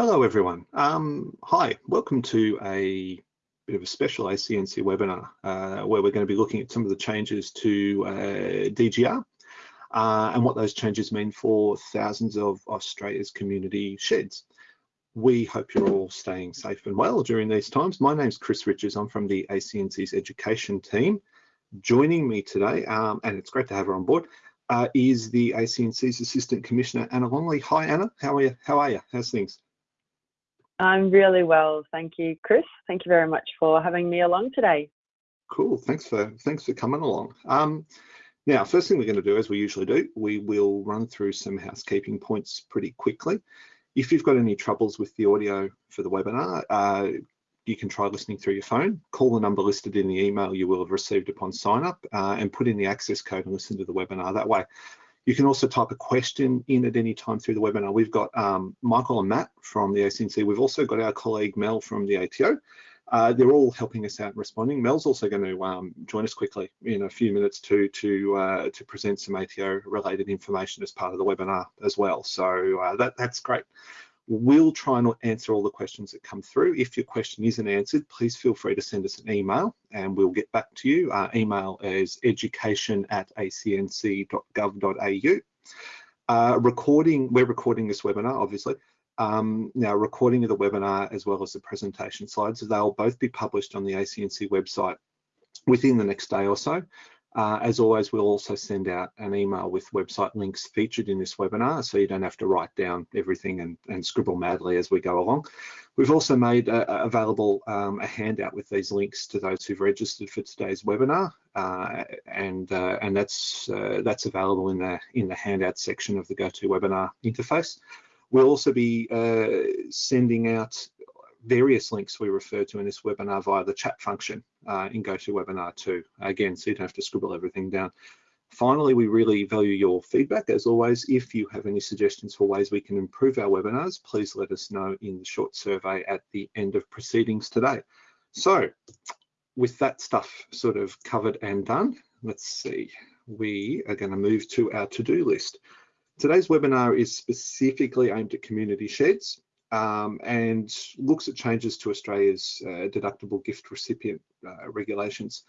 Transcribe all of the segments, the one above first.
Hello everyone. Um, hi, welcome to a bit of a special ACNC webinar uh, where we're going to be looking at some of the changes to uh, DGR uh, and what those changes mean for thousands of Australia's community sheds. We hope you're all staying safe and well during these times. My name's Chris Richards. I'm from the ACNC's education team. Joining me today, um, and it's great to have her on board, uh, is the ACNC's Assistant Commissioner, Anna Longley. Hi, Anna. How are you? How are you? How's things? I'm really well, thank you, Chris. Thank you very much for having me along today. Cool. Thanks for thanks for coming along. Um, now, first thing we're going to do, as we usually do, we will run through some housekeeping points pretty quickly. If you've got any troubles with the audio for the webinar, uh, you can try listening through your phone. Call the number listed in the email you will have received upon sign up uh, and put in the access code and listen to the webinar that way. You can also type a question in at any time through the webinar. We've got um, Michael and Matt from the ACNC. We've also got our colleague Mel from the ATO. Uh, they're all helping us out and responding. Mel's also going to um, join us quickly in a few minutes to to uh, to present some ATO related information as part of the webinar as well. So uh, that that's great. We'll try and answer all the questions that come through. If your question isn't answered, please feel free to send us an email and we'll get back to you. Our email is education at acnc.gov.au. Uh, recording, we're recording this webinar, obviously. Um, now, recording of the webinar as well as the presentation slides, they'll both be published on the ACNC website within the next day or so. Uh, as always, we'll also send out an email with website links featured in this webinar, so you don't have to write down everything and, and scribble madly as we go along. We've also made uh, available um, a handout with these links to those who've registered for today's webinar, uh, and uh, and that's uh, that's available in the in the handout section of the GoToWebinar interface. We'll also be uh, sending out various links we refer to in this webinar via the chat function uh, in GoToWebinar too. Again, so you don't have to scribble everything down. Finally, we really value your feedback. As always, if you have any suggestions for ways we can improve our webinars, please let us know in the short survey at the end of proceedings today. So with that stuff sort of covered and done, let's see, we are going to move to our to-do list. Today's webinar is specifically aimed at community sheds um, and looks at changes to Australia's uh, deductible gift recipient uh, regulations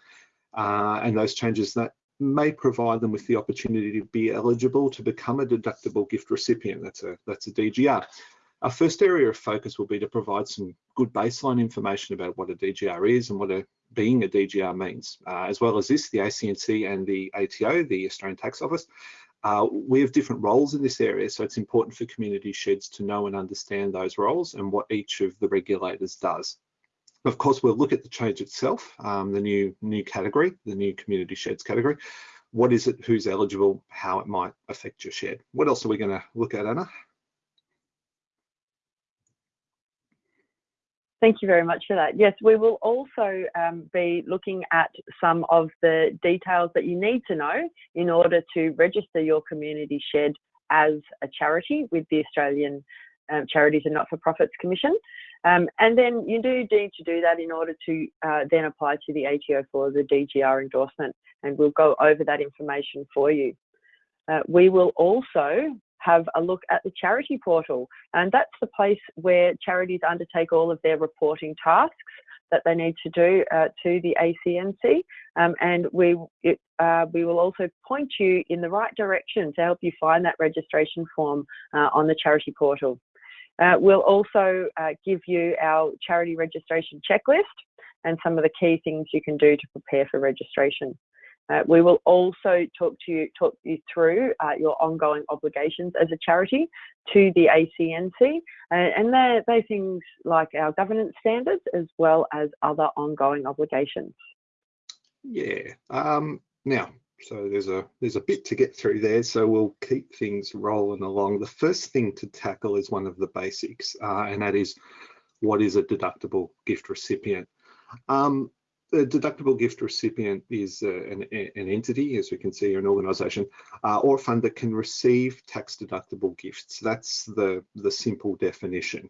uh, and those changes that may provide them with the opportunity to be eligible to become a deductible gift recipient. That's a, that's a DGR. Our first area of focus will be to provide some good baseline information about what a DGR is and what a, being a DGR means. Uh, as well as this, the ACNC and the ATO, the Australian Tax Office, uh, we have different roles in this area, so it's important for community sheds to know and understand those roles and what each of the regulators does. Of course, we'll look at the change itself, um, the new new category, the new community sheds category. What is it, who's eligible, how it might affect your shed. What else are we going to look at, Anna? Thank you very much for that. Yes, we will also um, be looking at some of the details that you need to know in order to register your community shed as a charity with the Australian um, Charities and Not-for-Profits Commission. Um, and then you do need to do that in order to uh, then apply to the ATO for the DGR endorsement, and we'll go over that information for you. Uh, we will also have a look at the charity portal. And that's the place where charities undertake all of their reporting tasks that they need to do uh, to the ACNC. Um, and we, it, uh, we will also point you in the right direction to help you find that registration form uh, on the charity portal. Uh, we'll also uh, give you our charity registration checklist and some of the key things you can do to prepare for registration. Uh, we will also talk to you, talk you through uh, your ongoing obligations as a charity to the ACNC, uh, and they're, they're things like our governance standards as well as other ongoing obligations. Yeah. Um, now, so there's a there's a bit to get through there, so we'll keep things rolling along. The first thing to tackle is one of the basics, uh, and that is what is a deductible gift recipient. Um, the deductible gift recipient is uh, an, an, entity, as we can see, an organisation uh, or fund that can receive tax deductible gifts. That's the, the simple definition.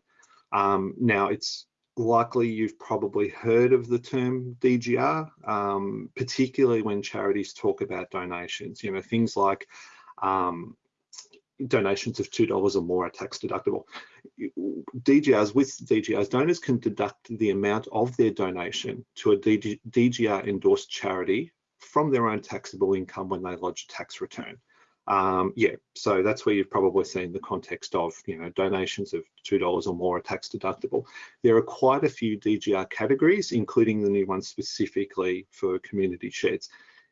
Um, now, it's likely you've probably heard of the term DGR, um, particularly when charities talk about donations. You know, things like um, donations of $2 or more are tax deductible. DGRs, with DGRs, donors can deduct the amount of their donation to a DG, DGR endorsed charity from their own taxable income when they lodge a tax return. Um, yeah, so that's where you've probably seen the context of, you know, donations of $2 or more are tax deductible. There are quite a few DGR categories, including the new one specifically for community sheds.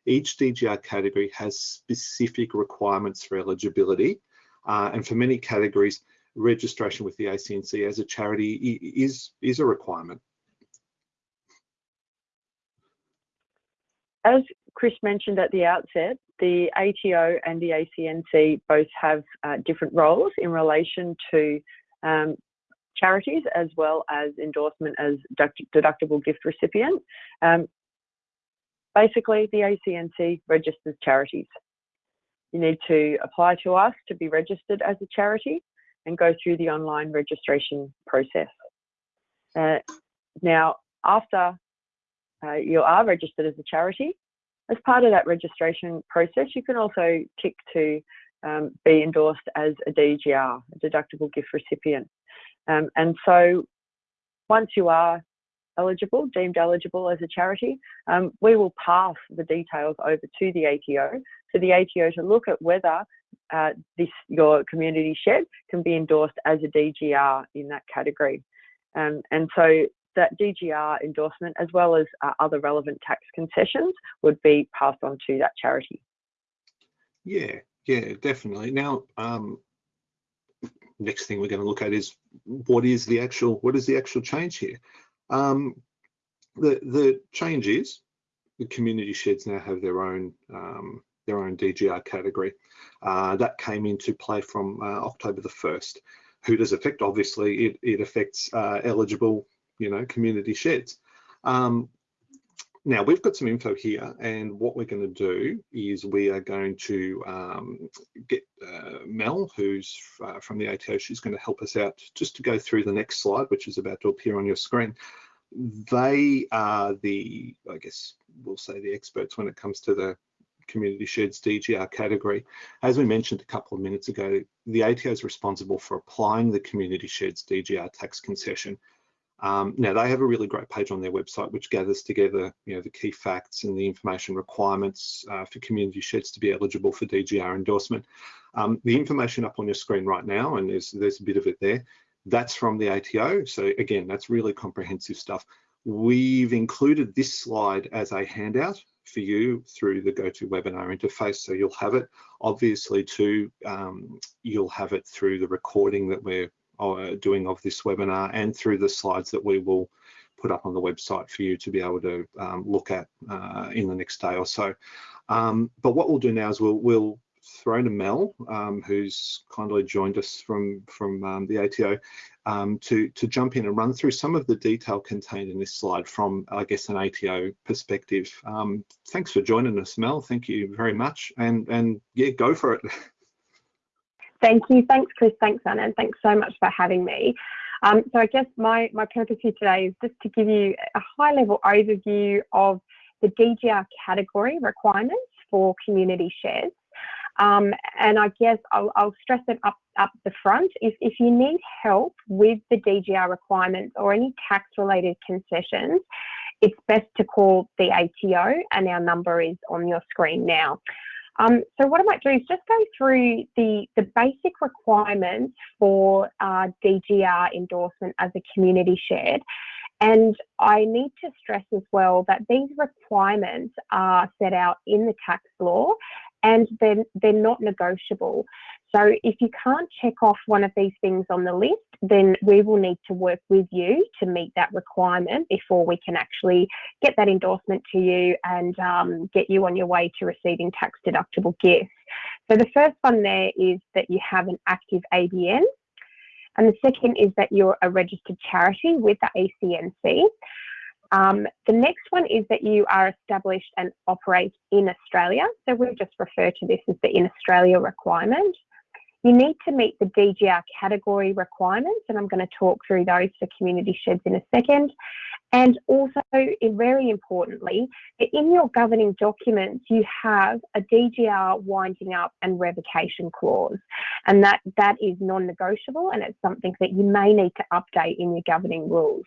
Each DGR category has specific requirements for eligibility. Uh, and for many categories, registration with the ACNC as a charity is, is a requirement. As Chris mentioned at the outset, the ATO and the ACNC both have uh, different roles in relation to um, charities as well as endorsement as deductible gift recipient. Um, basically, the ACNC registers charities. You need to apply to us to be registered as a charity and go through the online registration process. Uh, now, after uh, you are registered as a charity, as part of that registration process, you can also tick to um, be endorsed as a DGR, a deductible gift recipient. Um, and so once you are eligible, deemed eligible as a charity, um, we will pass the details over to the ATO for the ATO to look at whether uh, this your community shed can be endorsed as a DGR in that category. Um, and so that DGR endorsement, as well as uh, other relevant tax concessions, would be passed on to that charity. Yeah, yeah, definitely. Now, um, next thing we're going to look at is what is the actual what is the actual change here? Um, the the change is the community sheds now have their own um, their own DGR category. Uh, that came into play from uh, October the 1st. Who does affect? Obviously, it, it affects uh, eligible you know, community sheds. Um, now we've got some info here and what we're going to do is we are going to um, get uh, Mel, who's uh, from the ATO, she's going to help us out just to go through the next slide, which is about to appear on your screen. They are the, I guess we'll say the experts when it comes to the community sheds DGR category. As we mentioned a couple of minutes ago, the ATO is responsible for applying the community sheds DGR tax concession um, now they have a really great page on their website which gathers together you know, the key facts and the information requirements uh, for community sheds to be eligible for DGR endorsement. Um, the information up on your screen right now, and there's, there's a bit of it there, that's from the ATO. So again, that's really comprehensive stuff. We've included this slide as a handout for you through the GoToWebinar interface. So you'll have it obviously too, um, you'll have it through the recording that we're doing of this webinar and through the slides that we will put up on the website for you to be able to um, look at uh, in the next day or so. Um, but what we'll do now is we'll, we'll throw to Mel, um, who's kindly joined us from, from um, the ATO, um, to, to jump in and run through some of the detail contained in this slide from, I guess, an ATO perspective. Um, thanks for joining us, Mel. Thank you very much. And, and yeah, go for it. Thank you. Thanks, Chris. Thanks, Anna. And thanks so much for having me. Um, so I guess my, my purpose here today is just to give you a high level overview of the DGR category requirements for community sheds. Um, and I guess I'll, I'll, stress it up, up the front. If, if you need help with the DGR requirements or any tax related concessions, it's best to call the ATO and our number is on your screen now. Um, so what I might do is just go through the, the basic requirements for uh, DGR endorsement as a community shed. And I need to stress as well that these requirements are set out in the tax law and they're, they're not negotiable. So if you can't check off one of these things on the list, then we will need to work with you to meet that requirement before we can actually get that endorsement to you and um, get you on your way to receiving tax deductible gifts. So the first one there is that you have an active ABN. And the second is that you're a registered charity with the ACNC. Um, the next one is that you are established and operate in Australia. So we just refer to this as the in Australia requirement. You need to meet the DGR category requirements, and I'm going to talk through those for community sheds in a second. And also, very importantly, in your governing documents, you have a DGR winding up and revocation clause, and that, that is non-negotiable, and it's something that you may need to update in your governing rules.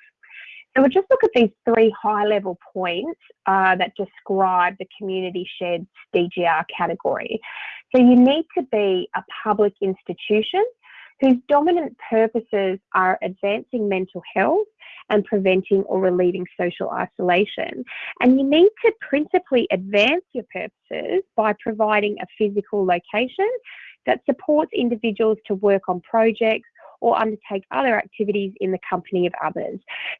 So we'll just look at these three high-level points uh, that describe the community sheds DGR category. So you need to be a public institution whose dominant purposes are advancing mental health and preventing or relieving social isolation. And you need to principally advance your purposes by providing a physical location that supports individuals to work on projects or undertake other activities in the company of others.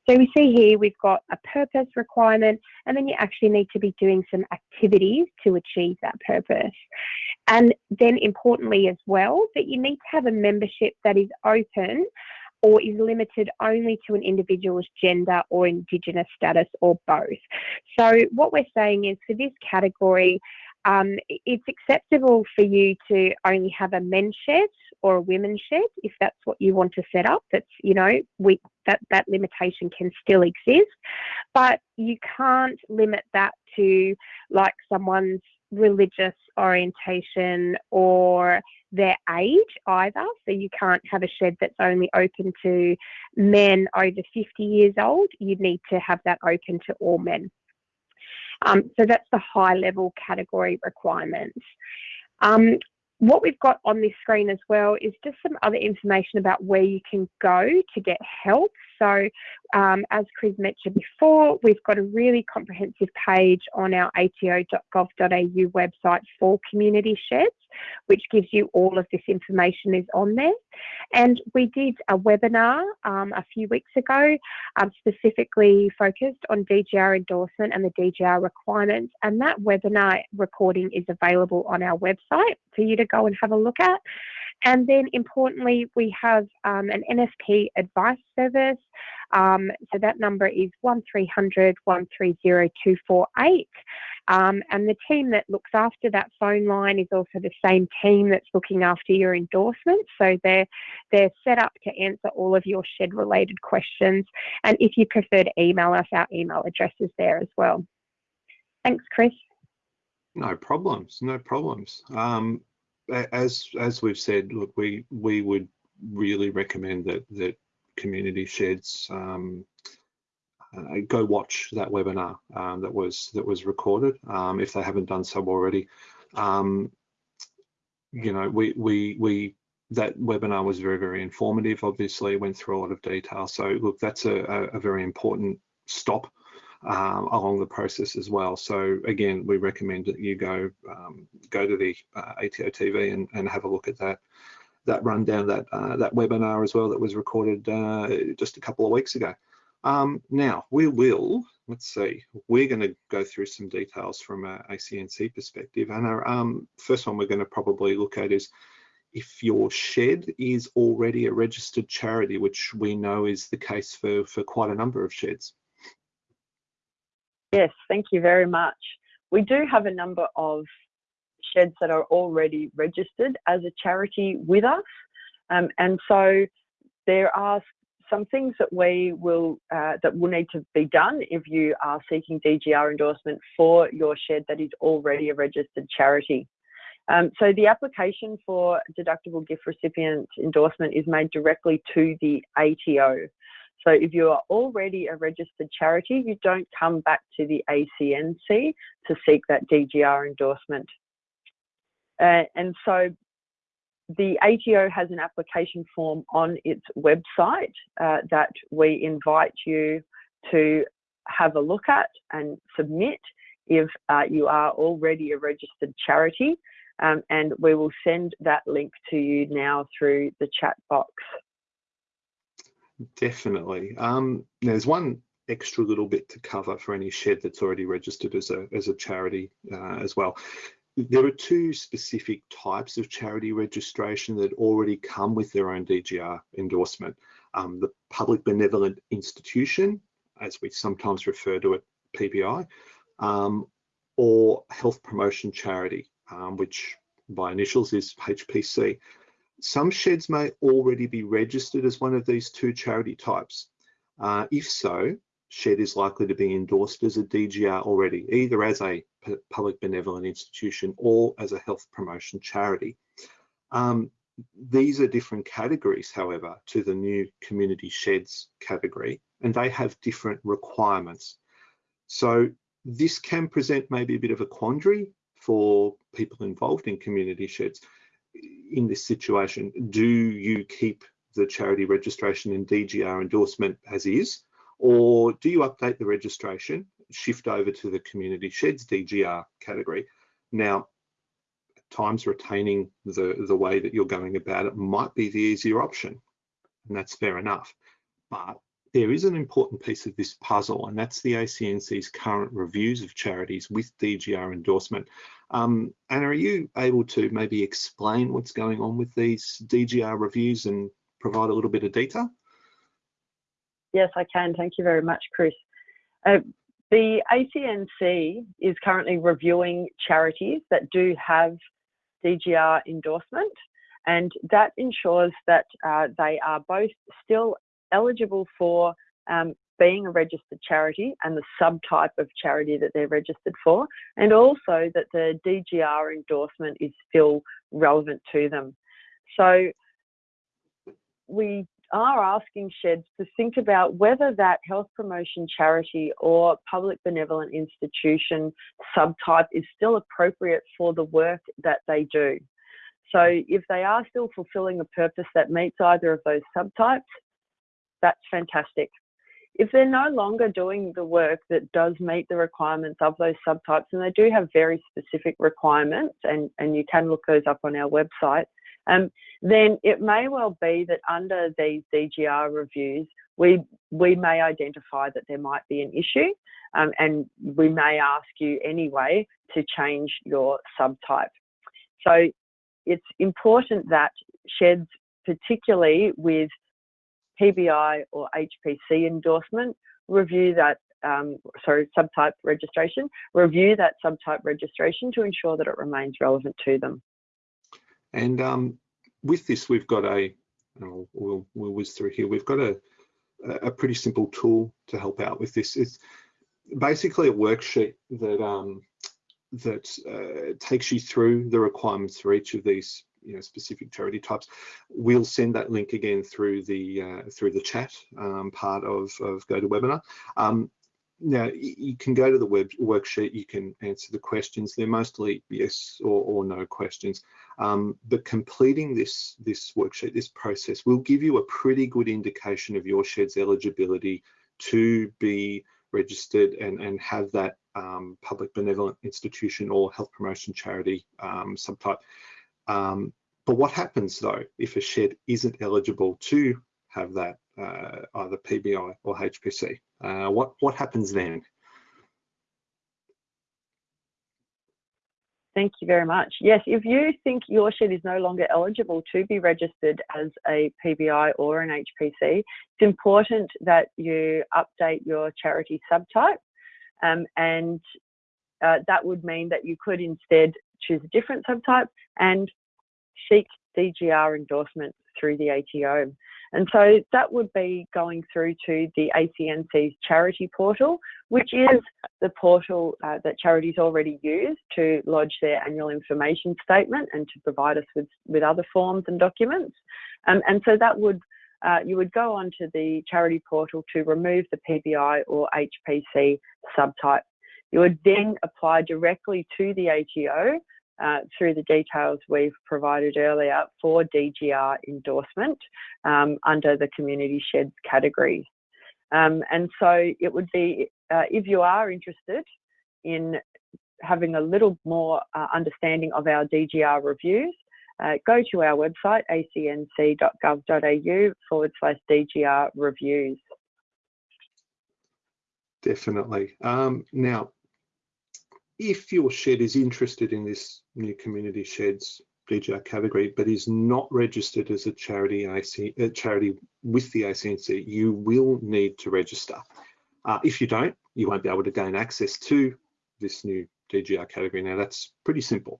So we see here we've got a purpose requirement and then you actually need to be doing some activities to achieve that purpose. And then importantly as well, that you need to have a membership that is open or is limited only to an individual's gender or Indigenous status or both. So what we're saying is for this category, um, it's acceptable for you to only have a men's shed or a women's shed if that's what you want to set up. That's you know we that that limitation can still exist, but you can't limit that to like someone's religious orientation or their age either. So you can't have a shed that's only open to men over 50 years old. You need to have that open to all men. Um, so that's the high level category requirements. Um, what we've got on this screen as well is just some other information about where you can go to get help. So um, as Chris mentioned before, we've got a really comprehensive page on our ato.gov.au website for community sheds, which gives you all of this information is on there. And we did a webinar um, a few weeks ago, um, specifically focused on DGR endorsement and the DGR requirements. And that webinar recording is available on our website for you to go and have a look at. And then importantly, we have um, an NFP advice service. Um, so that number is 1300 130 248. Um, and the team that looks after that phone line is also the same team that's looking after your endorsements. So they're, they're set up to answer all of your shed related questions. And if you prefer to email us, our email address is there as well. Thanks, Chris. No problems, no problems. Um, as as we've said, look, we we would really recommend that that community sheds um, uh, go watch that webinar um, that was that was recorded um, if they haven't done so already. Um, you know, we we we that webinar was very very informative. Obviously, went through a lot of detail. So look, that's a, a, a very important stop um, along the process as well. So again, we recommend that you go um, go to the uh, ATO TV and, and have a look at that that rundown, that uh, that webinar as well that was recorded uh, just a couple of weeks ago. Um, now we will, let's see, we're going to go through some details from a ACNC perspective. And our um, first one we're going to probably look at is if your shed is already a registered charity, which we know is the case for, for quite a number of sheds. Yes, thank you very much. We do have a number of sheds that are already registered as a charity with us. Um, and so there are some things that we will uh, that will need to be done if you are seeking DGR endorsement for your shed that is already a registered charity. Um, so the application for deductible gift recipient endorsement is made directly to the ATO. So if you are already a registered charity, you don't come back to the ACNC to seek that DGR endorsement. Uh, and so the ATO has an application form on its website uh, that we invite you to have a look at and submit if uh, you are already a registered charity. Um, and we will send that link to you now through the chat box. Definitely. Um, there's one extra little bit to cover for any shed that's already registered as a, as a charity uh, as well. There are two specific types of charity registration that already come with their own DGR endorsement. Um, the public benevolent institution, as we sometimes refer to it, PBI, um, or health promotion charity, um, which by initials is HPC. Some sheds may already be registered as one of these two charity types. Uh, if so, shed is likely to be endorsed as a DGR already, either as a public benevolent institution or as a health promotion charity. Um, these are different categories, however, to the new community sheds category, and they have different requirements. So this can present maybe a bit of a quandary for people involved in community sheds in this situation. Do you keep the charity registration and DGR endorsement as is, or do you update the registration, shift over to the community sheds DGR category? Now, times retaining the, the way that you're going about it might be the easier option, and that's fair enough. But there is an important piece of this puzzle, and that's the ACNC's current reviews of charities with DGR endorsement. Um, Anna, are you able to maybe explain what's going on with these DGR reviews and provide a little bit of detail? Yes, I can. Thank you very much, Chris. Uh, the ACNC is currently reviewing charities that do have DGR endorsement, and that ensures that uh, they are both still eligible for um, being a registered charity and the subtype of charity that they're registered for, and also that the DGR endorsement is still relevant to them. So we are asking sheds to think about whether that health promotion charity or public benevolent institution subtype is still appropriate for the work that they do. So if they are still fulfilling a purpose that meets either of those subtypes, that's fantastic. If they're no longer doing the work that does meet the requirements of those subtypes, and they do have very specific requirements, and, and you can look those up on our website, um, then it may well be that under these DGR reviews, we, we may identify that there might be an issue um, and we may ask you anyway to change your subtype. So it's important that sheds, particularly with PBI or HPC endorsement, review that, um, sorry, subtype registration, review that subtype registration to ensure that it remains relevant to them. And um, with this, we've got a, we'll, we'll whiz through here, we've got a, a pretty simple tool to help out with this. It's basically a worksheet that um, that uh, takes you through the requirements for each of these you know specific charity types we'll send that link again through the uh, through the chat um, part of of GoToWebinar um, now you can go to the web worksheet, you can answer the questions. They're mostly yes or, or no questions. Um, but completing this, this worksheet, this process will give you a pretty good indication of your shed's eligibility to be registered and, and have that um, public benevolent institution or health promotion charity um, subtype. Um, but what happens though if a shed isn't eligible to have that uh, either PBI or HPC. Uh, what, what happens then? Thank you very much. Yes, if you think your shed is no longer eligible to be registered as a PBI or an HPC, it's important that you update your charity subtype um, and uh, that would mean that you could instead choose a different subtype and seek DGR endorsement through the ATO. And so that would be going through to the ACNC's charity portal, which is the portal uh, that charities already use to lodge their annual information statement and to provide us with, with other forms and documents. Um, and so that would uh, you would go onto the charity portal to remove the PBI or HPC subtype. You would then apply directly to the ATO uh, through the details we've provided earlier for DGR endorsement um, under the community sheds category. Um, and so it would be, uh, if you are interested in having a little more uh, understanding of our DGR reviews, uh, go to our website, acnc.gov.au forward slash DGR reviews. Definitely. Um, now, if your shed is interested in this new community sheds DGR category, but is not registered as a charity, a charity with the ACNC, you will need to register. Uh, if you don't, you won't be able to gain access to this new DGR category. Now that's pretty simple,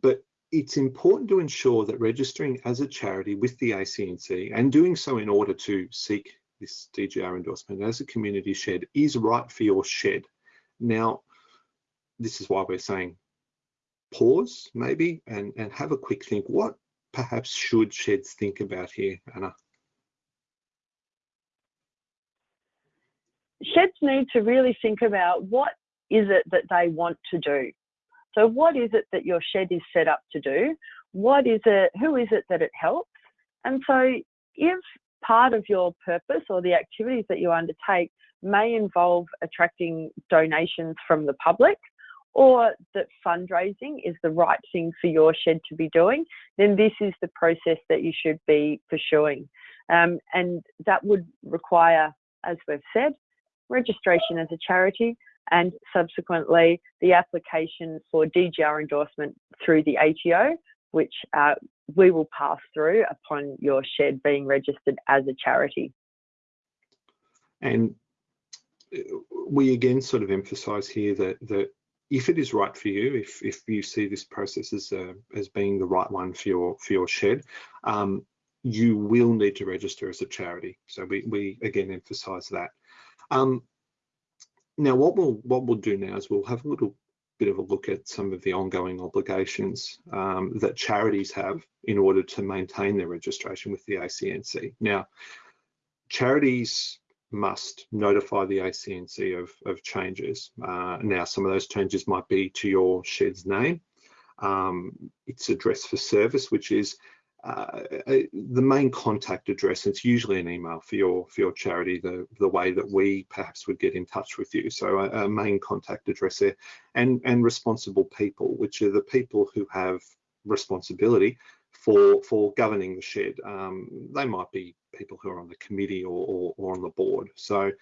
but it's important to ensure that registering as a charity with the ACNC and doing so in order to seek this DGR endorsement as a community shed is right for your shed. Now, this is why we're saying pause maybe and, and have a quick think. What perhaps should sheds think about here, Anna? Sheds need to really think about what is it that they want to do. So what is it that your shed is set up to do? What is it, who is it that it helps? And so if part of your purpose or the activities that you undertake may involve attracting donations from the public or that fundraising is the right thing for your shed to be doing, then this is the process that you should be pursuing. Um, and that would require, as we've said, registration as a charity and subsequently the application for DGR endorsement through the ATO, which uh, we will pass through upon your shed being registered as a charity. And uh, we again sort of emphasise here that that if it is right for you, if if you see this process as uh, as being the right one for your for your shed, um, you will need to register as a charity. So we we again emphasise that. Um, now, what we'll what we'll do now is we'll have a little bit of a look at some of the ongoing obligations um, that charities have in order to maintain their registration with the ACNC. Now, charities must notify the ACNC of, of changes. Uh, now, some of those changes might be to your shed's name, um, its address for service, which is uh, the main contact address. It's usually an email for your for your charity. The the way that we perhaps would get in touch with you. So a, a main contact address there, and and responsible people, which are the people who have responsibility for for governing the shed. Um, they might be people who are on the committee or, or, or on the board. So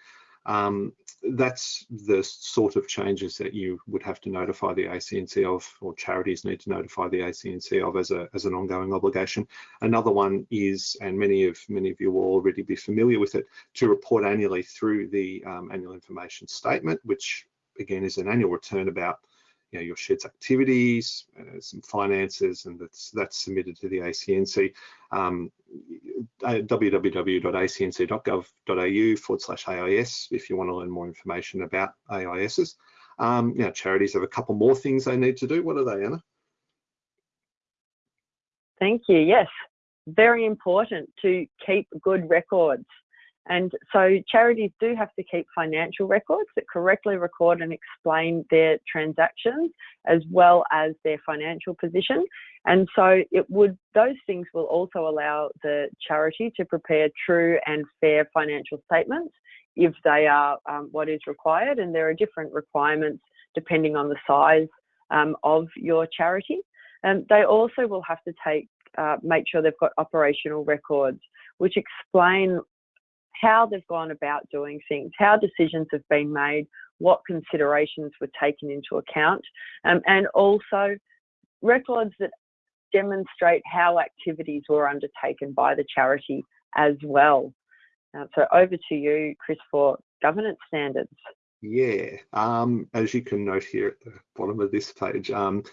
um, that's the sort of changes that you would have to notify the ACNC of, or charities need to notify the ACNC of as, a, as an ongoing obligation. Another one is, and many of many of you will already be familiar with it, to report annually through the um, annual information statement, which again is an annual return about you know, your shed's activities, uh, some finances, and that's that's submitted to the ACNC. Um, www.acnc.gov.au forward slash AIS if you want to learn more information about AISs. Um, now, charities have a couple more things they need to do. What are they, Anna? Thank you. Yes, very important to keep good records. And so charities do have to keep financial records that correctly record and explain their transactions as well as their financial position. And so it would, those things will also allow the charity to prepare true and fair financial statements if they are um, what is required. And there are different requirements depending on the size um, of your charity. And they also will have to take, uh, make sure they've got operational records which explain how they've gone about doing things, how decisions have been made, what considerations were taken into account, um, and also records that demonstrate how activities were undertaken by the charity as well. Uh, so over to you, Chris, for governance standards. Yeah, um, as you can note here at the bottom of this page, um,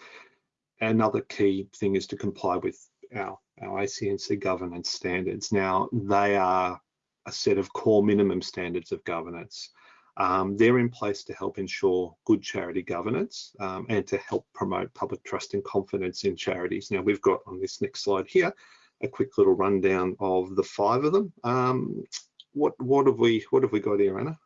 another key thing is to comply with our, our ACNC governance standards. Now, they are a set of core minimum standards of governance. Um, they're in place to help ensure good charity governance um, and to help promote public trust and confidence in charities. Now we've got on this next slide here a quick little rundown of the five of them. Um, what what have we what have we got here, Anna?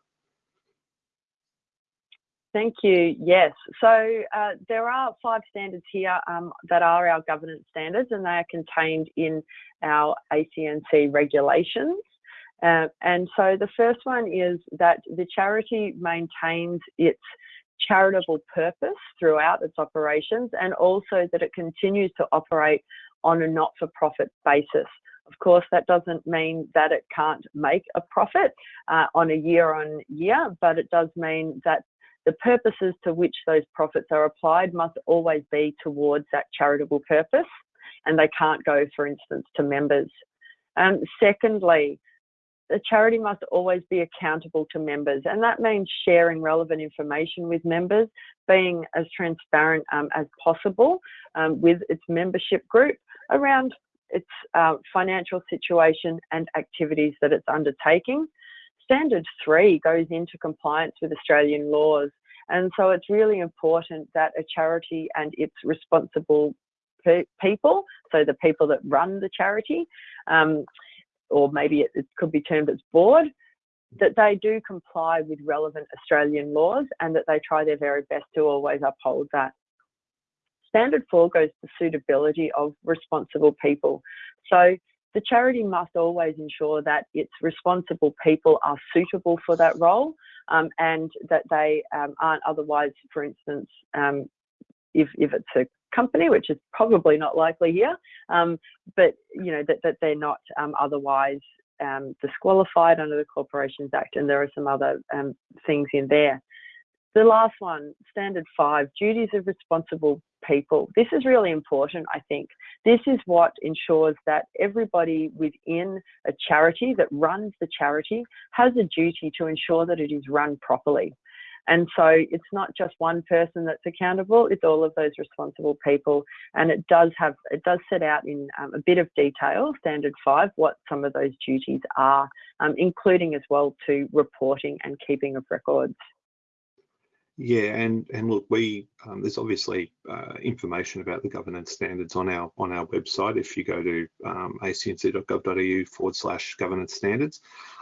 Thank you. Yes, so uh, there are five standards here um, that are our governance standards, and they are contained in our ACNC regulations. Uh, and so the first one is that the charity maintains its charitable purpose throughout its operations and also that it continues to operate on a not-for-profit basis. Of course, that doesn't mean that it can't make a profit uh, on a year on year, but it does mean that the purposes to which those profits are applied must always be towards that charitable purpose and they can't go, for instance, to members. Um, secondly, a charity must always be accountable to members, and that means sharing relevant information with members, being as transparent um, as possible um, with its membership group around its uh, financial situation and activities that it's undertaking. Standard three goes into compliance with Australian laws, and so it's really important that a charity and its responsible pe people, so the people that run the charity, um, or maybe it, it could be termed as board, that they do comply with relevant Australian laws and that they try their very best to always uphold that. Standard four goes to suitability of responsible people. So the charity must always ensure that its responsible people are suitable for that role um, and that they um, aren't otherwise, for instance, um, if, if it's a company, which is probably not likely here, um, but you know that, that they're not um, otherwise um, disqualified under the Corporations Act, and there are some other um, things in there. The last one, standard five, duties of responsible people. This is really important, I think. This is what ensures that everybody within a charity that runs the charity has a duty to ensure that it is run properly. And so it's not just one person that's accountable, it's all of those responsible people. And it does have, it does set out in um, a bit of detail, standard five, what some of those duties are, um, including as well to reporting and keeping of records. Yeah, and and look, we um, there's obviously uh, information about the governance standards on our on our website. If you go to um, acnc.gov.au forward slash governance standards,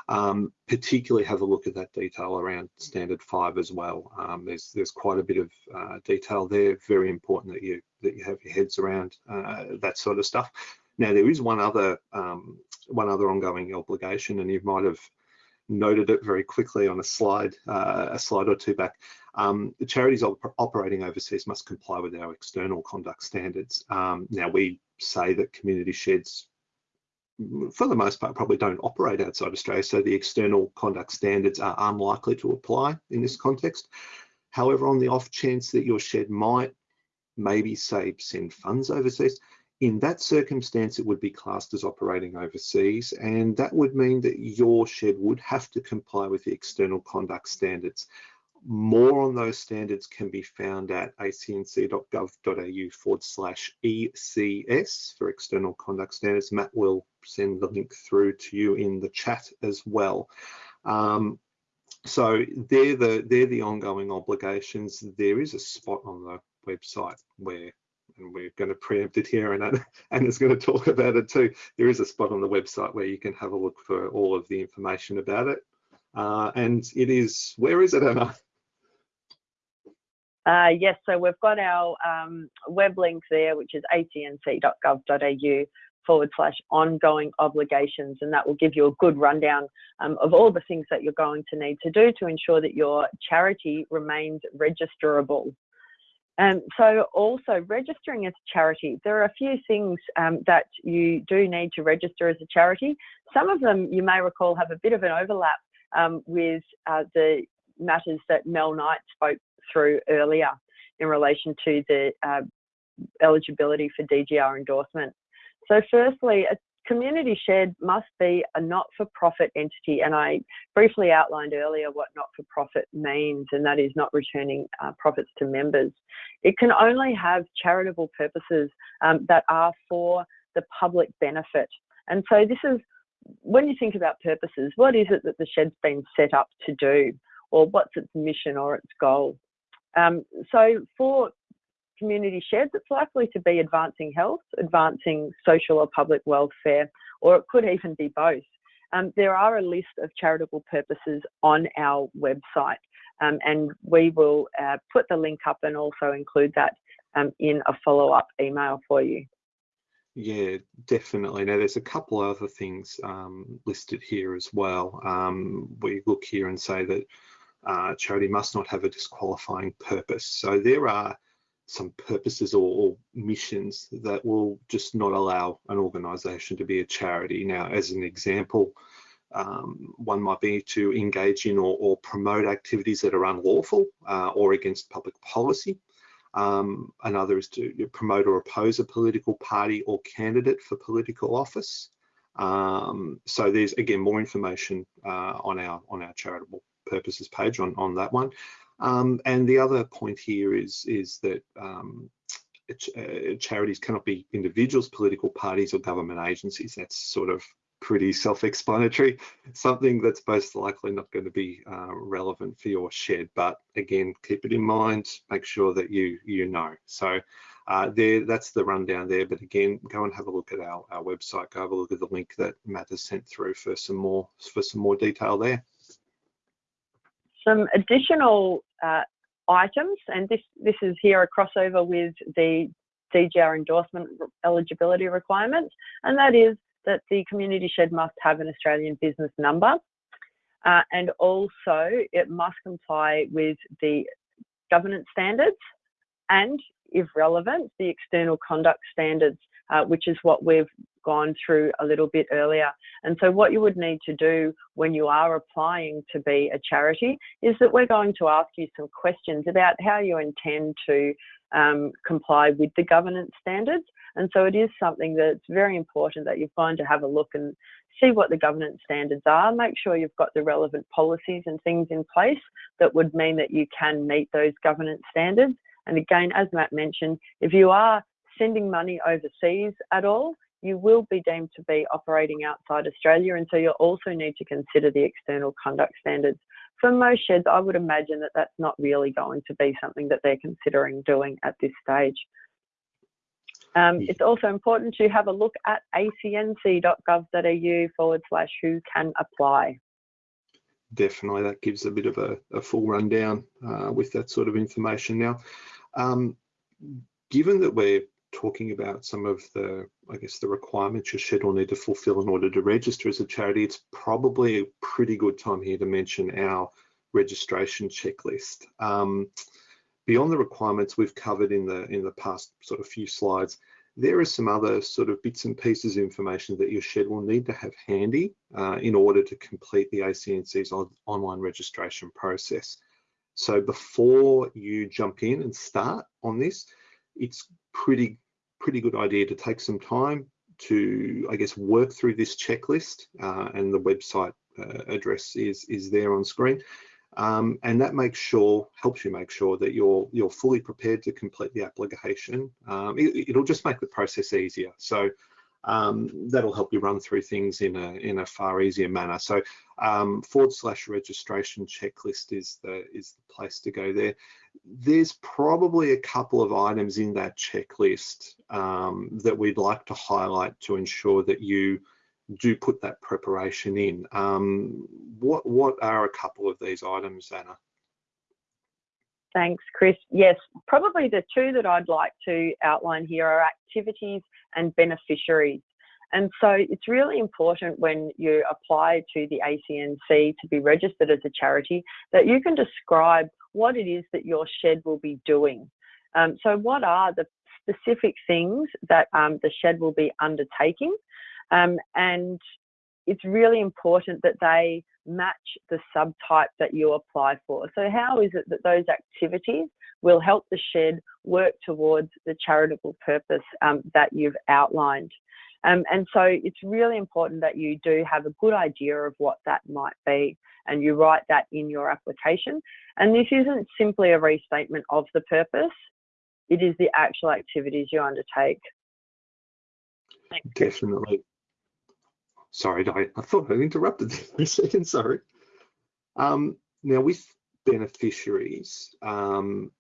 um, particularly have a look at that detail around standard five as well. Um, there's there's quite a bit of uh, detail there. Very important that you that you have your heads around uh, that sort of stuff. Now there is one other um, one other ongoing obligation, and you might have noted it very quickly on a slide, uh, a slide or two back. Um, the charities op operating overseas must comply with our external conduct standards. Um, now we say that community sheds, for the most part, probably don't operate outside Australia, so the external conduct standards are unlikely to apply in this context. However, on the off chance that your shed might maybe say send funds overseas, in that circumstance, it would be classed as operating overseas, and that would mean that your shed would have to comply with the external conduct standards. More on those standards can be found at acnc.gov.au forward slash ECS for external conduct standards. Matt will send the link through to you in the chat as well. Um, so they're the they're the ongoing obligations. There is a spot on the website where and we're going to preempt it here and Anna's going to talk about it too. There is a spot on the website where you can have a look for all of the information about it. Uh, and it is, where is it, Anna? Uh, yes, so we've got our um, web link there, which is acnc.gov.au forward slash ongoing obligations, and that will give you a good rundown um, of all the things that you're going to need to do to ensure that your charity remains registerable. Um, so also registering as a charity, there are a few things um, that you do need to register as a charity. Some of them you may recall have a bit of an overlap um, with uh, the matters that Mel Knight spoke through earlier in relation to the uh, eligibility for DGR endorsement. So firstly, community shed must be a not-for-profit entity, and I briefly outlined earlier what not-for-profit means, and that is not returning uh, profits to members. It can only have charitable purposes um, that are for the public benefit. And so this is, when you think about purposes, what is it that the shed's been set up to do? Or what's its mission or its goal? Um, so for community sheds, it's likely to be advancing health, advancing social or public welfare, or it could even be both. Um, there are a list of charitable purposes on our website, um, and we will uh, put the link up and also include that um, in a follow-up email for you. Yeah, definitely. Now, there's a couple other things um, listed here as well. Um, we look here and say that uh, charity must not have a disqualifying purpose. So there are some purposes or, or, missions that will just not allow an organization to be a charity. Now, as an example, um, one might be to engage in or, or promote activities that are unlawful uh, or against public policy. Um, another is to promote or oppose a political party or candidate for political office. Um, so there's again more information uh, on our on our charitable purposes page on on that one. Um, and the other point here is is that um, uh, charities cannot be individuals, political parties, or government agencies. That's sort of pretty self-explanatory. Something that's most likely not going to be uh, relevant for your shed. But again, keep it in mind. Make sure that you you know. So uh, there, that's the rundown there. But again, go and have a look at our, our website. Go have a look at the link that Matt has sent through for some more for some more detail there. Some additional uh, items, and this this is here a crossover with the DGR endorsement eligibility requirements, and that is that the community shed must have an Australian business number, uh, and also it must comply with the governance standards and if relevant, the external conduct standards, uh, which is what we've gone through a little bit earlier. And so what you would need to do when you are applying to be a charity is that we're going to ask you some questions about how you intend to um, comply with the governance standards. And so it is something that's very important that you're going to have a look and see what the governance standards are, make sure you've got the relevant policies and things in place that would mean that you can meet those governance standards and again, as Matt mentioned, if you are sending money overseas at all, you will be deemed to be operating outside Australia. And so you'll also need to consider the external conduct standards. For most sheds, I would imagine that that's not really going to be something that they're considering doing at this stage. Um, it's also important to have a look at acnc.gov.au forward slash who can apply. Definitely, that gives a bit of a, a full rundown uh, with that sort of information. Now, um, given that we're talking about some of the, I guess, the requirements your shed will need to fulfill in order to register as a charity, it's probably a pretty good time here to mention our registration checklist. Um, beyond the requirements we've covered in the in the past sort of few slides, there are some other sort of bits and pieces of information that your shed will need to have handy uh, in order to complete the ACNC's on online registration process. So before you jump in and start on this, it's pretty pretty good idea to take some time to, I guess, work through this checklist uh, and the website uh, address is, is there on screen. Um, and that makes sure, helps you make sure that you're you're fully prepared to complete the application. Um, it, will just make the process easier. So um, that'll help you run through things in a in a far easier manner. So um, forward slash registration checklist is the is the place to go there. There's probably a couple of items in that checklist um, that we'd like to highlight to ensure that you do put that preparation in. Um, what what are a couple of these items, Anna? Thanks, Chris. Yes, probably the two that I'd like to outline here are activities and beneficiaries. And so it's really important when you apply to the ACNC to be registered as a charity that you can describe what it is that your shed will be doing. Um, so what are the specific things that um, the shed will be undertaking? Um, and it's really important that they match the subtype that you apply for. So how is it that those activities will help the shed work towards the charitable purpose um, that you've outlined? Um, and so it's really important that you do have a good idea of what that might be and you write that in your application. And this isn't simply a restatement of the purpose, it is the actual activities you undertake. Definitely. Sorry, I, I thought I interrupted for a second, sorry. Um, now with beneficiaries, um,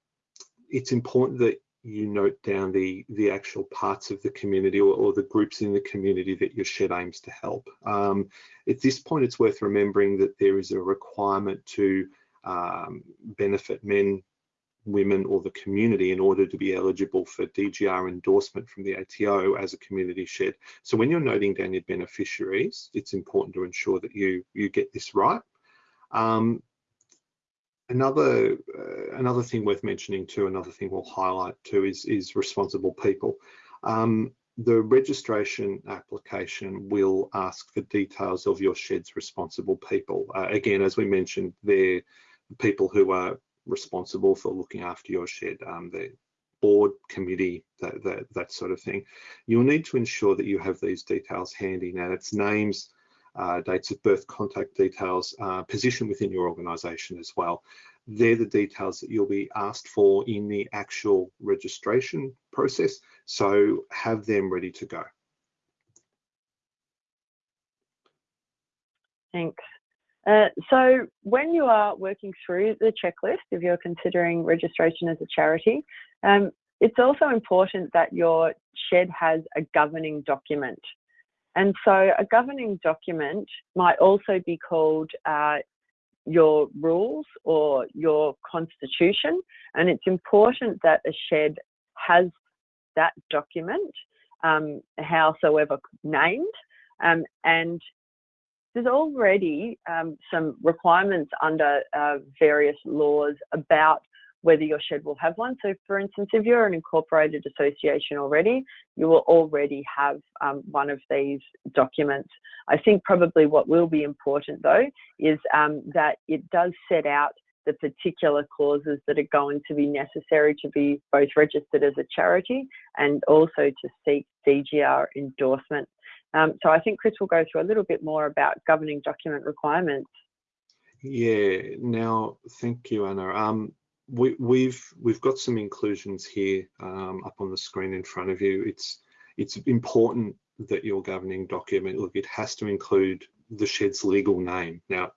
it's important that you note down the, the actual parts of the community or, or the groups in the community that your shed aims to help. Um, at this point, it's worth remembering that there is a requirement to um, benefit men, women or the community in order to be eligible for DGR endorsement from the ATO as a community shed. So when you're noting down your beneficiaries, it's important to ensure that you, you get this right. Um, another uh, another thing worth mentioning too, another thing we'll highlight too is, is responsible people. Um, the registration application will ask for details of your shed's responsible people. Uh, again, as we mentioned, they're people who are responsible for looking after your shed. Um, the board, committee, that, that, that sort of thing. You'll need to ensure that you have these details handy. Now it's names, uh, dates of birth, contact details, uh, position within your organisation as well. They're the details that you'll be asked for in the actual registration process. So have them ready to go. Thanks. Uh, so when you are working through the checklist, if you're considering registration as a charity, um, it's also important that your shed has a governing document. And so a governing document might also be called uh, your rules or your constitution. And it's important that a shed has that document, um, howsoever named, um, and there's already um, some requirements under uh, various laws about whether your shed will have one. So for instance, if you're an incorporated association already, you will already have um, one of these documents. I think probably what will be important though is um, that it does set out the particular clauses that are going to be necessary to be both registered as a charity and also to seek DGR endorsement. Um, so I think Chris will go through a little bit more about governing document requirements. Yeah, now thank you, Anna. Um, we, we've we've got some inclusions here um, up on the screen in front of you. It's it's important that your governing document look it has to include the shed's legal name. Now,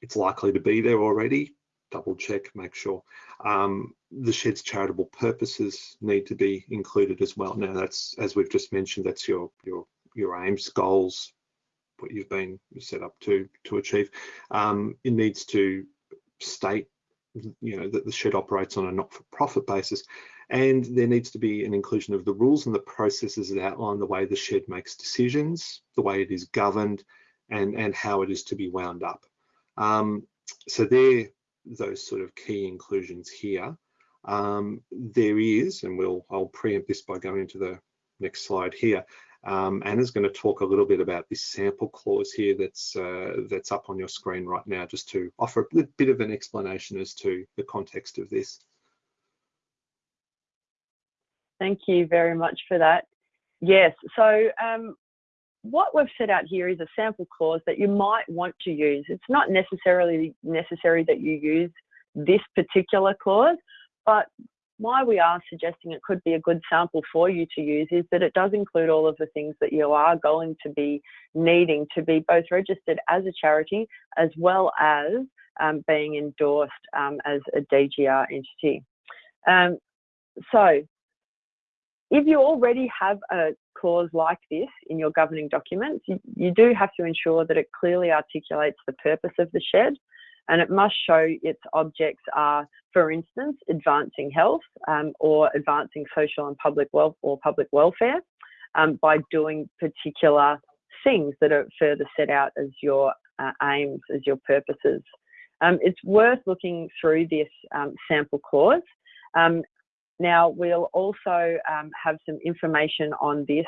it's likely to be there already. Double check, make sure. Um, the shed's charitable purposes need to be included as well. Now, that's as we've just mentioned. That's your your your aims, goals, what you've been set up to to achieve. Um, it needs to state, you know, that the shed operates on a not-for-profit basis, and there needs to be an inclusion of the rules and the processes that outline the way the shed makes decisions, the way it is governed, and and how it is to be wound up. Um, so they're those sort of key inclusions here. Um, there is, and we'll I'll preempt this by going to the next slide here. Um, Anna's going to talk a little bit about this sample clause here that's uh, that's up on your screen right now, just to offer a bit of an explanation as to the context of this. Thank you very much for that. Yes, so um, what we've set out here is a sample clause that you might want to use. It's not necessarily necessary that you use this particular clause, but why we are suggesting it could be a good sample for you to use is that it does include all of the things that you are going to be needing to be both registered as a charity as well as um, being endorsed um, as a DGR entity. Um, so if you already have a clause like this in your governing documents, you, you do have to ensure that it clearly articulates the purpose of the shed, and it must show its objects are, for instance, advancing health um, or advancing social and public wealth or public welfare um, by doing particular things that are further set out as your uh, aims, as your purposes. Um, it's worth looking through this um, sample clause. Um, now, we'll also um, have some information on this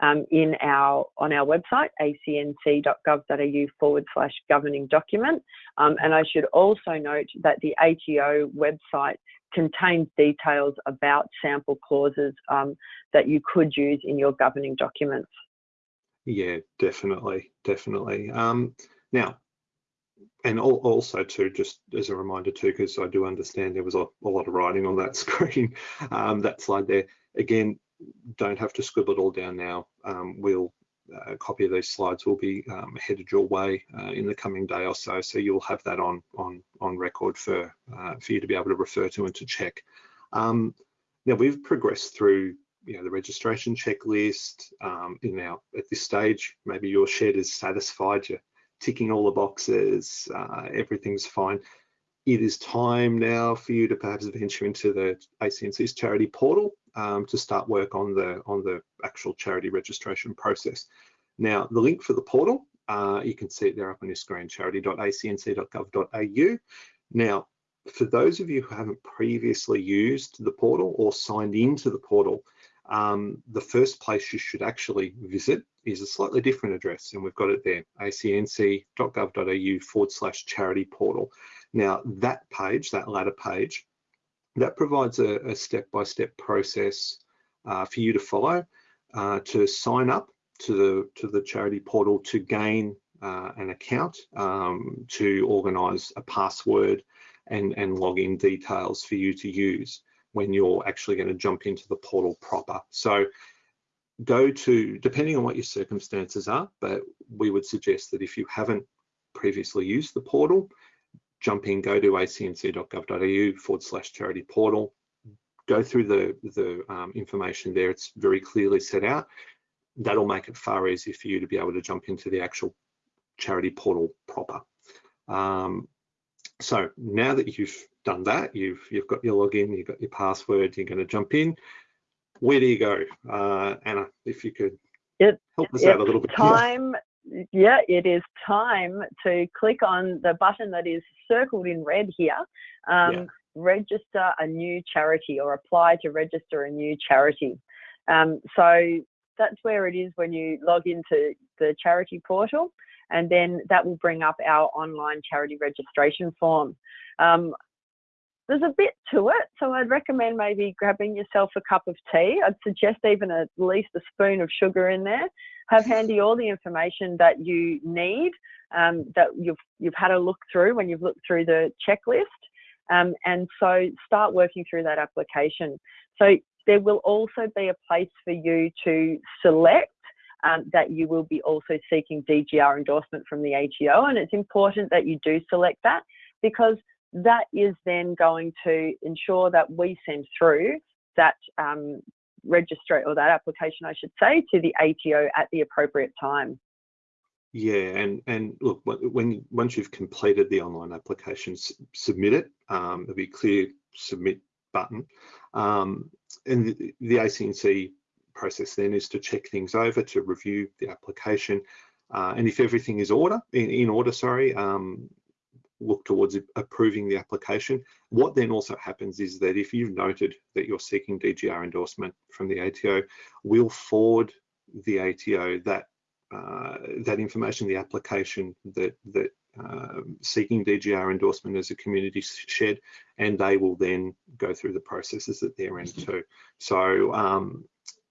um, in our on our website acnc.gov.au forward slash governing document. Um, and I should also note that the ATO website contains details about sample clauses um, that you could use in your governing documents. Yeah, definitely, definitely. Um, now, and also too, just as a reminder too, because I do understand there was a, a, lot of writing on that screen, um, that slide there. Again, don't have to scribble it all down now. Um, we'll a uh, copy of these slides will be um, headed your way uh, in the coming day or so, so you'll have that on on on record for uh, for you to be able to refer to and to check. Um, now we've progressed through you know the registration checklist. Um, now at this stage, maybe your shed is satisfied. You're ticking all the boxes. Uh, everything's fine. It is time now for you to perhaps venture into the ACNC's charity portal um, to start work on the on the actual charity registration process. Now, the link for the portal, uh, you can see it there up on your screen, charity.acnc.gov.au. Now, for those of you who haven't previously used the portal or signed into the portal, um, the first place you should actually visit is a slightly different address, and we've got it there, acnc.gov.au forward slash charity portal. Now, that page, that latter page, that provides a step-by-step -step process uh, for you to follow uh, to sign up to the to the charity portal to gain uh, an account um, to organise a password and and login details for you to use when you're actually going to jump into the portal proper. So go to depending on what your circumstances are, but we would suggest that if you haven't previously used the portal, jump in, go to acnc.gov.au forward slash charity portal, go through the, the um, information there. It's very clearly set out. That'll make it far easier for you to be able to jump into the actual charity portal proper. Um, so now that you've done that, you've you've got your login, you've got your password, you're going to jump in. Where do you go, uh, Anna? If you could it, help us out a little bit. Time yeah, it is time to click on the button that is circled in red here. Um, yeah. Register a new charity or apply to register a new charity. Um, so that's where it is when you log into the charity portal and then that will bring up our online charity registration form. Um, there's a bit to it, so I'd recommend maybe grabbing yourself a cup of tea. I'd suggest even at least a spoon of sugar in there. Have handy all the information that you need um, that you've you've had a look through when you've looked through the checklist. Um, and so start working through that application. So there will also be a place for you to select um, that you will be also seeking DGR endorsement from the ATO and it's important that you do select that because that is then going to ensure that we send through that um, register or that application, I should say, to the ATO at the appropriate time. Yeah, and and look, when once you've completed the online application, submit it. Um, there'll be a clear submit button, um, and the, the ACNC process then is to check things over to review the application, uh, and if everything is order in, in order, sorry, um, look towards approving the application. What then also happens is that if you've noted that you're seeking DGR endorsement from the ATO, we'll forward the ATO that uh, that information, the application that that uh, seeking DGR endorsement as a community shed, and they will then go through the processes at their end too. So um,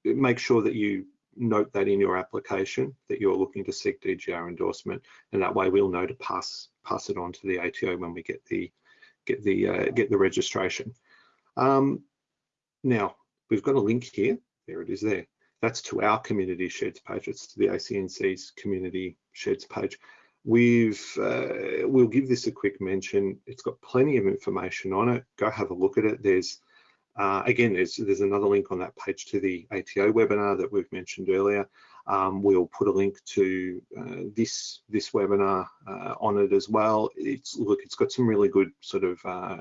make sure that you note that in your application that you're looking to seek DGR endorsement, and that way we'll know to pass pass it on to the ATO when we get the get the uh, get the registration. Um, now we've got a link here. There it is. There. That's to our community sheds page. It's to the ACNC's community sheds page. We've uh, we'll give this a quick mention. It's got plenty of information on it. Go have a look at it. There's uh, again, there's, there's another link on that page to the ATO webinar that we've mentioned earlier. Um, we'll put a link to uh, this this webinar uh, on it as well. It's look, it's got some really good sort of uh,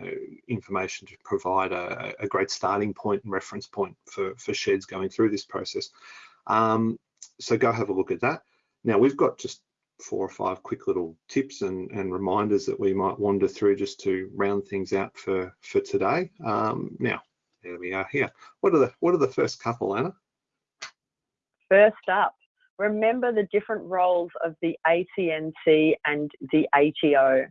information to provide a, a, great starting point and reference point for for sheds going through this process. Um, so go have a look at that. Now we've got just four or five quick little tips and, and reminders that we might wander through just to round things out for for today. Um, now there we are here. What are the what are the first couple, Anna? First up, remember the different roles of the ACNC and the ATO.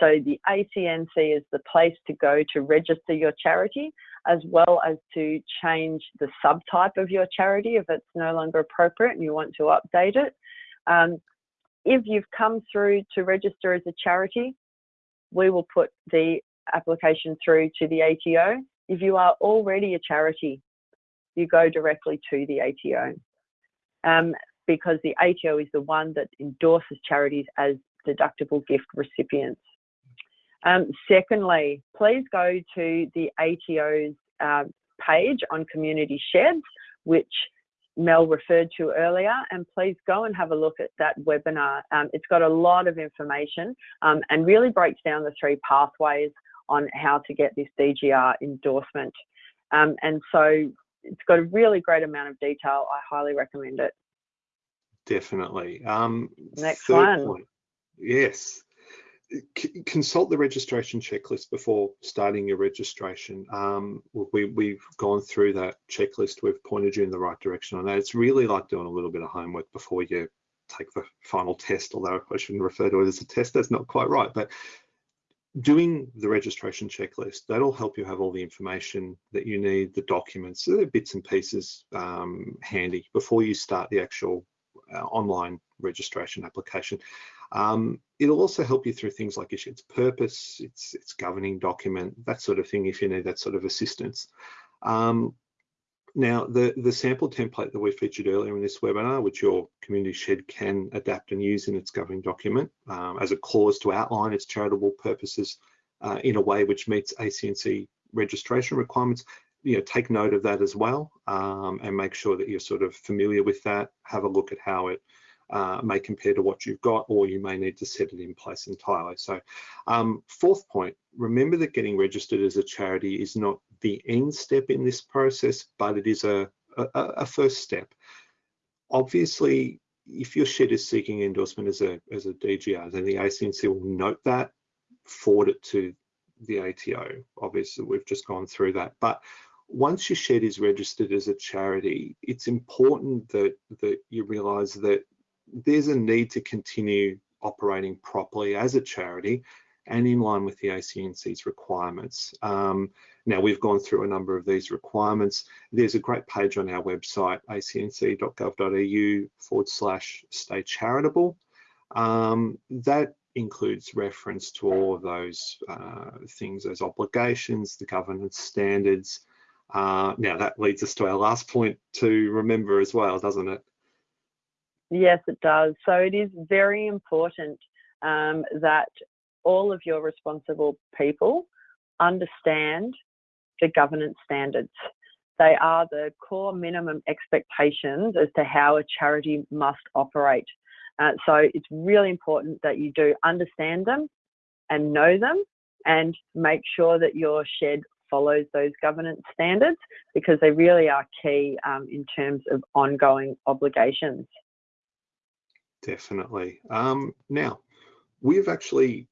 So the ACNC is the place to go to register your charity, as well as to change the subtype of your charity if it's no longer appropriate and you want to update it. Um, if you've come through to register as a charity, we will put the application through to the ATO if you are already a charity, you go directly to the ATO um, because the ATO is the one that endorses charities as deductible gift recipients. Um, secondly, please go to the ATO's uh, page on community sheds, which Mel referred to earlier, and please go and have a look at that webinar. Um, it's got a lot of information um, and really breaks down the three pathways on how to get this DGR endorsement. Um, and so it's got a really great amount of detail. I highly recommend it. Definitely. Um, Next one. Point. Yes. C consult the registration checklist before starting your registration. Um, we, we've gone through that checklist. We've pointed you in the right direction on that. It's really like doing a little bit of homework before you take the final test, although I shouldn't refer to it as a test. That's not quite right. But doing the registration checklist, that'll help you have all the information that you need, the documents, the bits and pieces um, handy before you start the actual uh, online registration application. Um, it'll also help you through things like its purpose, its, its governing document, that sort of thing, if you need that sort of assistance. Um, now, the, the sample template that we featured earlier in this webinar, which your community shed can adapt and use in its governing document um, as a clause to outline its charitable purposes uh, in a way which meets ACNC registration requirements, you know, take note of that as well um, and make sure that you're sort of familiar with that. Have a look at how it uh, may compare to what you've got, or you may need to set it in place entirely. So um, fourth point, remember that getting registered as a charity is not the end step in this process, but it is a, a, a first step. Obviously, if your shed is seeking endorsement as a, as a DGR, then the ACNC will note that, forward it to the ATO. Obviously, we've just gone through that. But once your shed is registered as a charity, it's important that, that you realise that there's a need to continue operating properly as a charity and in line with the ACNC's requirements. Um, now we've gone through a number of these requirements. There's a great page on our website, acnc.gov.au forward slash stay charitable. Um, that includes reference to all of those uh, things, those obligations, the governance standards. Uh, now that leads us to our last point to remember as well, doesn't it? Yes, it does. So it is very important um, that all of your responsible people understand the governance standards. They are the core minimum expectations as to how a charity must operate. Uh, so it's really important that you do understand them and know them and make sure that your shed follows those governance standards because they really are key um, in terms of ongoing obligations. Definitely. Um, now, we've actually,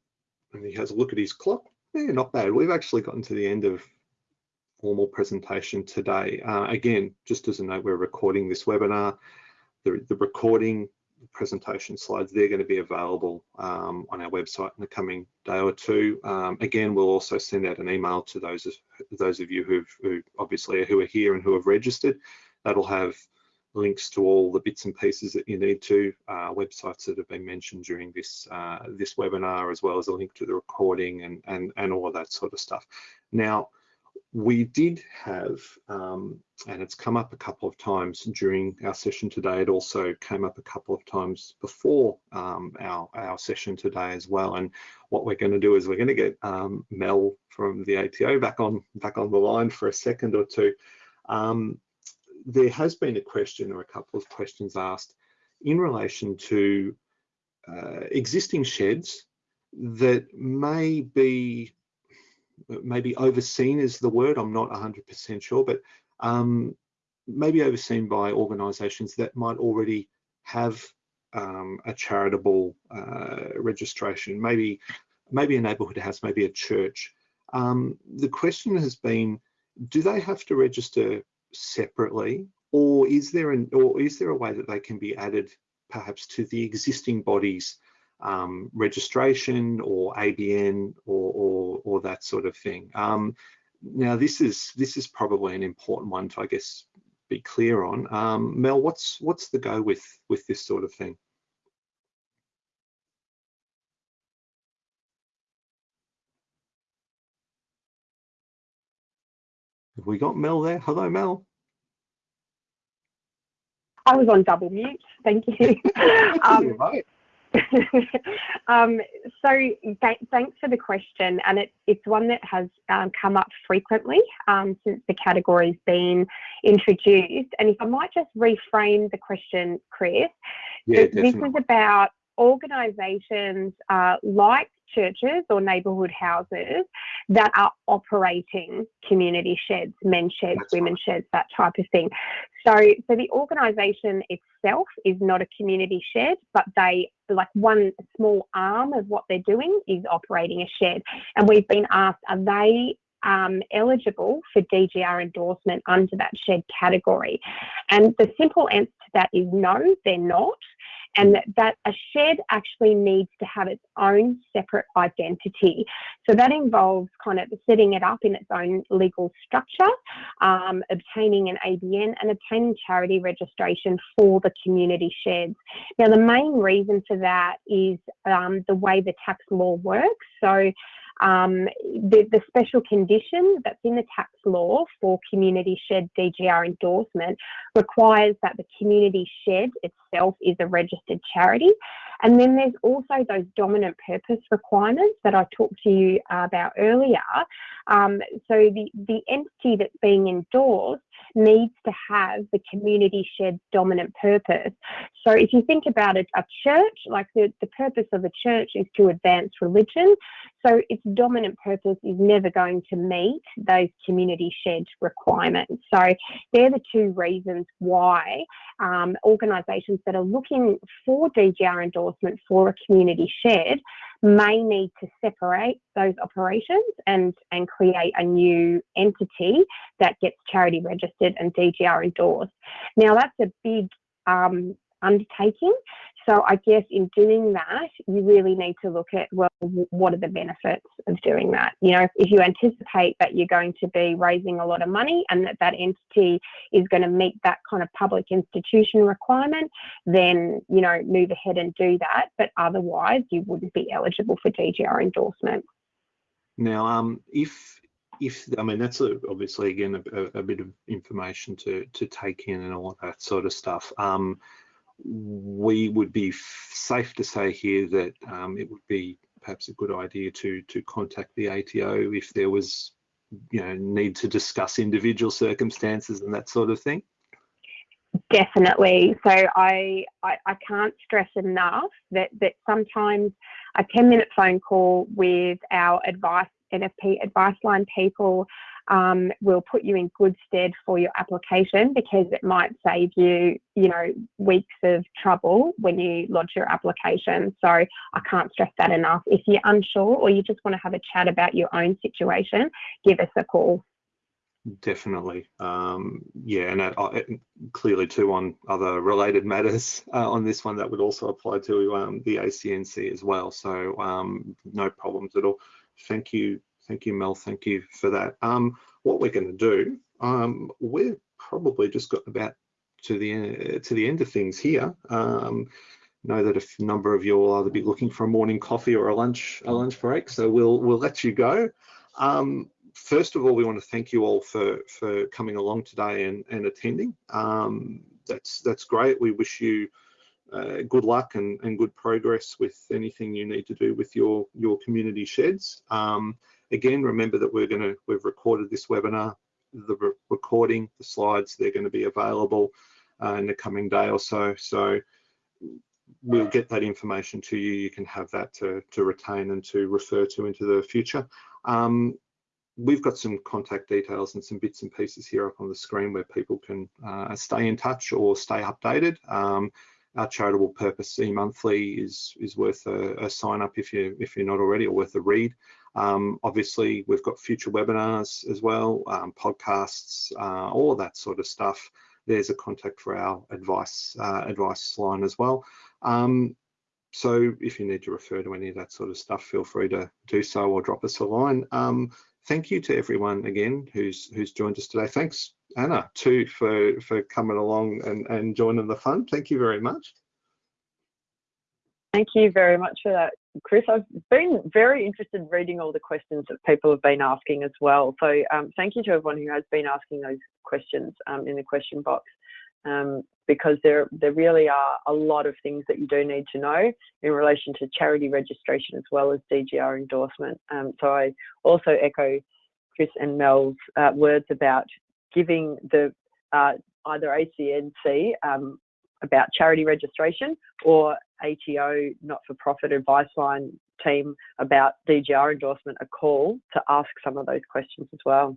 and he has a look at his clock, yeah, not bad. We've actually gotten to the end of formal presentation today. Uh, again, just as a note, we're recording this webinar. The, the recording presentation slides, they're going to be available um, on our website in the coming day or two. Um, again, we'll also send out an email to those, those of you who've, who obviously who are here and who have registered. That'll have links to all the bits and pieces that you need to, uh, websites that have been mentioned during this uh, this webinar, as well as a link to the recording and, and, and all of that sort of stuff. Now, we did have, um, and it's come up a couple of times during our session today, it also came up a couple of times before um, our, our session today as well. And what we're going to do is we're going to get um, Mel from the ATO back on back on the line for a second or two. Um, there has been a question or a couple of questions asked in relation to uh, existing sheds that may be maybe overseen is the word i'm not 100% sure but um, maybe overseen by organizations that might already have um, a charitable uh, registration maybe maybe a neighborhood house maybe a church. Um, the question has been do they have to register separately, or is there an or is there a way that they can be added perhaps to the existing bodies um, registration or ABN or, or, or that sort of thing. Um, now this is this is probably an important one to I guess be clear on. Um, Mel, what's what's the go with with this sort of thing? Have we got Mel there? Hello, Mel. I was on double mute. Thank you. um, um, so th thanks for the question, and it, it's one that has um, come up frequently um, since the category's been introduced. And if I might just reframe the question, Chris, yeah, this is about organisations uh, like churches or neighbourhood houses that are operating community sheds, men's sheds, That's women's right. sheds, that type of thing. So, so the organisation itself is not a community shed, but they like one small arm of what they're doing is operating a shed. And we've been asked, are they um, eligible for DGR endorsement under that shed category? And the simple answer to that is no, they're not. and that, that a shed actually needs to have its own separate identity. So that involves kind of setting it up in its own legal structure, um, obtaining an ABN and obtaining charity registration for the community sheds. Now the main reason for that is um, the way the tax law works. So um, the, the special condition that's in the tax law for community shed DGR endorsement requires that the community shed itself is a registered charity. And then there's also those dominant purpose requirements that I talked to you about earlier. Um, so the, the entity that's being endorsed needs to have the community shed dominant purpose. So if you think about it, a church, like the, the purpose of a church is to advance religion. So its dominant purpose is never going to meet those community shed requirements. So they're the two reasons why um, organisations that are looking for DGR endorsement for a community shed may need to separate those operations and, and create a new entity that gets charity registered and DGR endorsed. Now that's a big um, undertaking. So I guess in doing that, you really need to look at, well, what are the benefits of doing that? You know, if you anticipate that you're going to be raising a lot of money and that that entity is going to meet that kind of public institution requirement, then, you know, move ahead and do that. But otherwise, you wouldn't be eligible for DGR endorsement. Now, um, if if I mean that's a, obviously again a, a, bit of information to to take in and all that sort of stuff. Um, we would be safe to say here that um, it would be perhaps a good idea to to contact the ATO if there was you know need to discuss individual circumstances and that sort of thing? Definitely. So I, I i can't stress enough that that sometimes a 10 minute phone call with our advice nfp advice line people um, will put you in good stead for your application because it might save you, you know, weeks of trouble when you lodge your application. So I can't stress that enough. If you're unsure or you just want to have a chat about your own situation, give us a call. Definitely, um, yeah, and uh, clearly too on other related matters uh, on this one that would also apply to um, the ACNC as well. So um, no problems at all. Thank you Thank you, Mel. Thank you for that. Um, what we're going to do, um, we're probably just got about to the uh, to the end of things here. Um, know that a number of you will either be looking for a morning coffee or a lunch a lunch break, so we'll we'll let you go. Um, first of all, we want to thank you all for for coming along today and, and attending. Um, that's that's great. We wish you uh, good luck and, and good progress with anything you need to do with your your community sheds. Um, Again, remember that we're going to, we've recorded this webinar, the re recording, the slides, they're going to be available uh, in the coming day or so. So we'll get that information to you. You can have that to, to retain and to refer to into the future. Um, we've got some contact details and some bits and pieces here up on the screen where people can uh, stay in touch or stay updated. Um, our charitable purpose e-monthly is is worth a, a, sign up if you if you're not already or worth a read. Um, obviously, we've got future webinars as well, um, podcasts, uh, all of that sort of stuff. There's a contact for our advice uh, advice line as well. Um, so if you need to refer to any of that sort of stuff, feel free to do so or drop us a line. Um, thank you to everyone again who's who's joined us today. Thanks Anna too for for coming along and and joining the fun. Thank you very much. Thank you very much for that, Chris. I've been very interested in reading all the questions that people have been asking as well. So um, thank you to everyone who has been asking those questions um, in the question box. Um, because there, there really are a lot of things that you do need to know in relation to charity registration as well as DGR endorsement. Um, so I also echo Chris and Mel's uh, words about giving the uh, either ACNC um, about charity registration or ATO not-for-profit advice line team about DGR endorsement a call to ask some of those questions as well.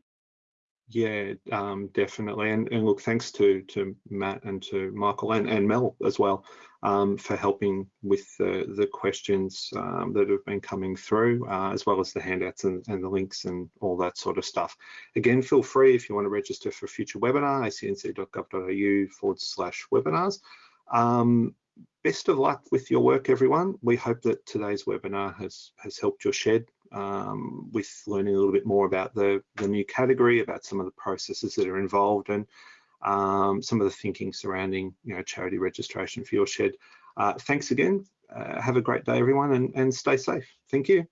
Yeah, um, definitely. And, and, look, thanks to to Matt and to Michael and, and Mel as well um, for helping with the, the questions um, that have been coming through, uh, as well as the handouts and, and, the links and all that sort of stuff. Again, feel free if you want to register for a future webinar, acnc.gov.au forward slash webinars. Um, best of luck with your work, everyone. We hope that today's webinar has, has helped your shed um, with learning a little bit more about the, the new category, about some of the processes that are involved and um, some of the thinking surrounding you know, charity registration for your shed. Uh, thanks again. Uh, have a great day, everyone, and, and stay safe. Thank you.